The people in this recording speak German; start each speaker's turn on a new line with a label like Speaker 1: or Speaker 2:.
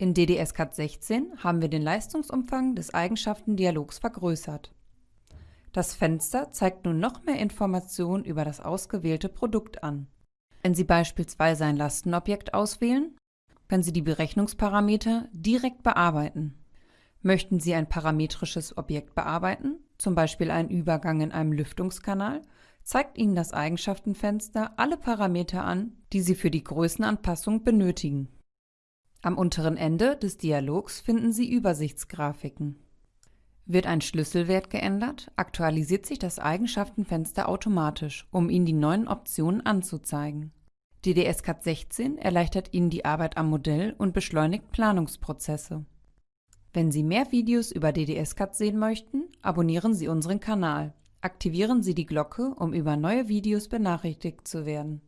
Speaker 1: In DDS-CAD 16 haben wir den Leistungsumfang des Eigenschaftendialogs vergrößert. Das Fenster zeigt nun noch mehr Informationen über das ausgewählte Produkt an. Wenn Sie beispielsweise ein Lastenobjekt auswählen, können Sie die Berechnungsparameter direkt bearbeiten. Möchten Sie ein parametrisches Objekt bearbeiten, zum Beispiel einen Übergang in einem Lüftungskanal, zeigt Ihnen das Eigenschaftenfenster alle Parameter an, die Sie für die Größenanpassung benötigen. Am unteren Ende des Dialogs finden Sie Übersichtsgrafiken. Wird ein Schlüsselwert geändert, aktualisiert sich das Eigenschaftenfenster automatisch, um Ihnen die neuen Optionen anzuzeigen. DDS-CAD 16 erleichtert Ihnen die Arbeit am Modell und beschleunigt Planungsprozesse. Wenn Sie mehr Videos über DDS-CAD sehen möchten, abonnieren Sie unseren Kanal. Aktivieren Sie die Glocke, um über neue Videos benachrichtigt zu werden.